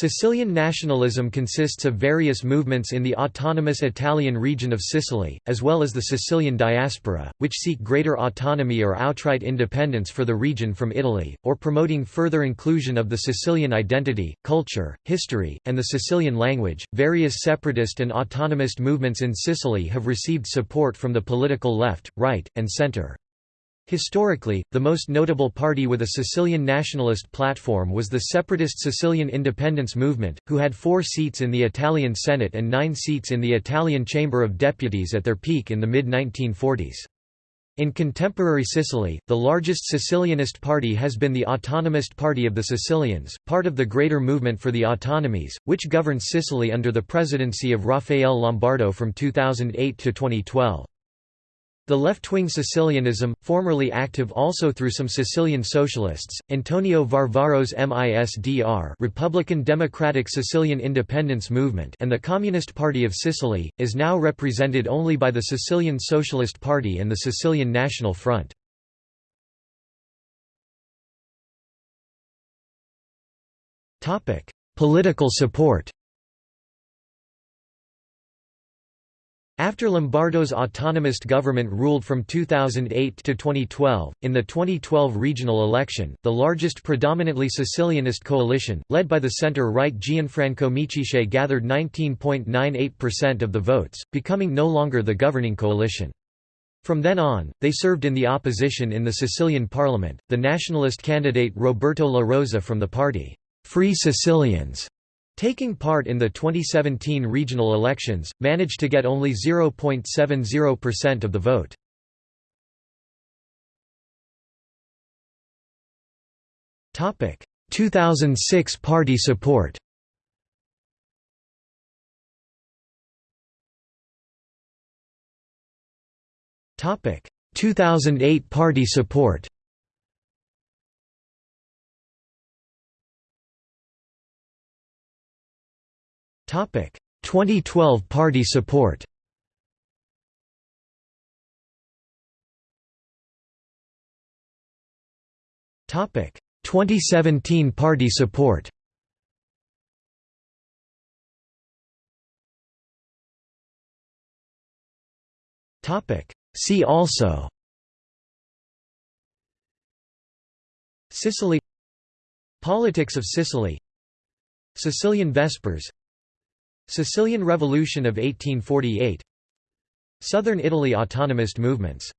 Sicilian nationalism consists of various movements in the autonomous Italian region of Sicily, as well as the Sicilian diaspora, which seek greater autonomy or outright independence for the region from Italy, or promoting further inclusion of the Sicilian identity, culture, history, and the Sicilian language. Various separatist and autonomist movements in Sicily have received support from the political left, right, and centre. Historically, the most notable party with a Sicilian nationalist platform was the separatist Sicilian independence movement, who had four seats in the Italian Senate and nine seats in the Italian Chamber of Deputies at their peak in the mid-1940s. In contemporary Sicily, the largest Sicilianist party has been the Autonomist Party of the Sicilians, part of the greater movement for the autonomies, which governs Sicily under the presidency of Raffaele Lombardo from 2008 to 2012. The left-wing Sicilianism, formerly active also through some Sicilian socialists, Antonio Varvaro's MISDR Republican Democratic Sicilian Independence Movement and the Communist Party of Sicily, is now represented only by the Sicilian Socialist Party and the Sicilian National Front. Political support After Lombardo's autonomist government ruled from 2008 to 2012, in the 2012 regional election, the largest predominantly Sicilianist coalition, led by the centre-right Gianfranco Micciche gathered 19.98% of the votes, becoming no longer the governing coalition. From then on, they served in the opposition in the Sicilian parliament. The nationalist candidate Roberto La Rosa from the party, Free Sicilians, Taking part in the 2017 regional elections, managed to get only 0.70% of the vote. Topic: 2006 party support. Topic: 2008 party support. 2012 party support. Topic: 2017 party support. Topic: See also. Sicily Politics of Sicily Sicilian Vespers Sicilian Revolution of 1848 Southern Italy autonomist movements